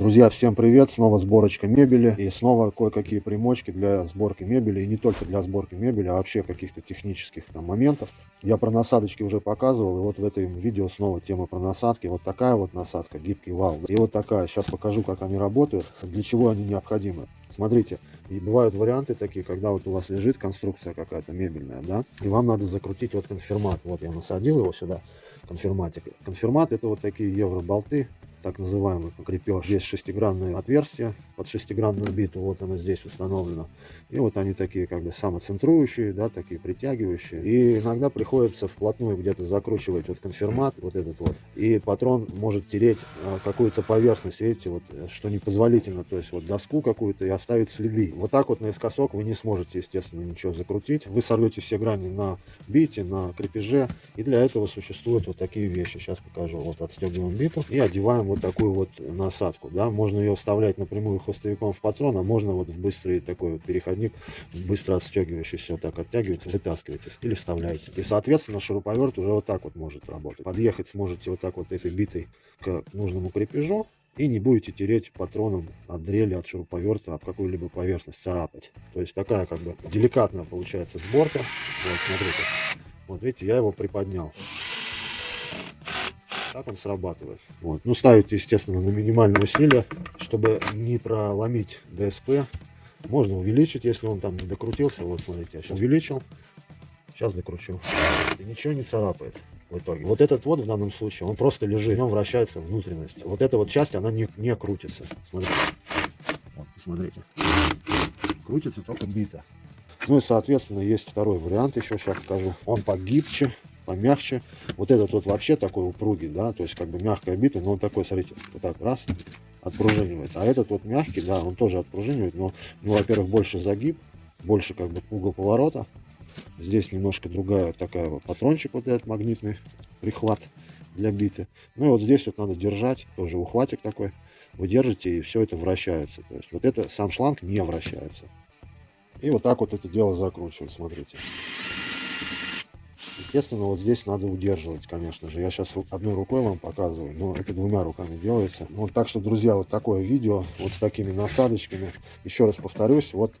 Друзья, всем привет! Снова сборочка мебели и снова кое-какие примочки для сборки мебели. И не только для сборки мебели, а вообще каких-то технических там моментов. Я про насадочки уже показывал, и вот в этом видео снова тема про насадки. Вот такая вот насадка, гибкий вал. И вот такая. Сейчас покажу, как они работают, для чего они необходимы. Смотрите, и бывают варианты такие, когда вот у вас лежит конструкция какая-то мебельная, да, и вам надо закрутить вот конфирмат. Вот я насадил его сюда, конфирматик. Конфирмат это вот такие евроболты, так называемый крепеж. Здесь шестигранное отверстие под шестигранную биту, вот оно здесь установлено. И вот они такие как бы самоцентрующие, да, такие притягивающие. И иногда приходится вплотную где-то закручивать вот конфирмат, вот этот вот. И патрон может тереть а, какую-то поверхность, видите, вот, что непозволительно. То есть вот доску какую-то и оставить следы. Вот так вот наискосок вы не сможете, естественно, ничего закрутить. Вы сорвете все грани на бите, на крепеже. И для этого существуют вот такие вещи. Сейчас покажу. Вот отстегиваем биту и одеваем вот такую вот насадку. Да? Можно ее вставлять напрямую хвостовиком в патрон, а можно вот в быстрый такой вот переходник, быстро отстегивающийся, вот так оттягиваете, вытаскиваете или вставляете. И, соответственно, шуруповерт уже вот так вот может работать. Подъехать сможете вот так вот этой битой к нужному крепежу, и не будете тереть патроном от дрели, от шуруповерта, об какую-либо поверхность царапать. То есть такая как бы деликатная получается сборка. Вот, смотрите. Вот видите, я его приподнял. Так он срабатывает. Вот. Ну, ставите, естественно, на минимальное усилие, чтобы не проломить ДСП. Можно увеличить, если он там не докрутился. Вот, смотрите, я сейчас увеличил. Сейчас докручу. И ничего не царапает в итоге. Вот этот вот в данном случае, он просто лежит, в нем вращается внутренность. Вот эта вот часть, она не, не крутится. Смотрите. Вот, посмотрите. Крутится только бита. Ну и, соответственно, есть второй вариант, еще сейчас покажу. Он погибче, помягче. Вот этот вот вообще такой упругий, да, то есть как бы мягкая бита, но он такой, смотрите, вот так раз, отпружинивает. А этот вот мягкий, да, он тоже отпружинивает, но, ну, во-первых, больше загиб, больше как бы угол поворота. Здесь немножко другая такая вот патрончик, вот этот магнитный прихват для биты. Ну и вот здесь вот надо держать, тоже ухватик такой. Вы держите, и все это вращается. То есть вот это сам шланг не вращается. И вот так вот это дело закручивать, смотрите. Естественно, вот здесь надо удерживать, конечно же. Я сейчас одной рукой вам показываю, но это двумя руками делается. Вот так что, друзья, вот такое видео, вот с такими насадочками. Еще раз повторюсь, вот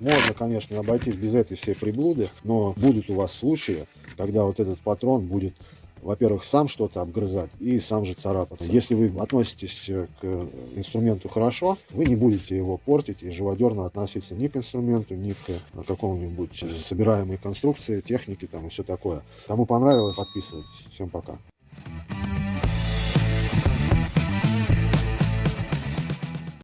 можно, конечно, обойтись без этой всей приблуды, но будут у вас случаи, когда вот этот патрон будет во-первых, сам что-то обгрызать и сам же царапаться. Если вы относитесь э, к инструменту хорошо, вы не будете его портить и живодерно относиться ни к инструменту, ни к э, какому-нибудь собираемой конструкции, технике там и все такое. Кому понравилось, подписывайтесь. Всем пока.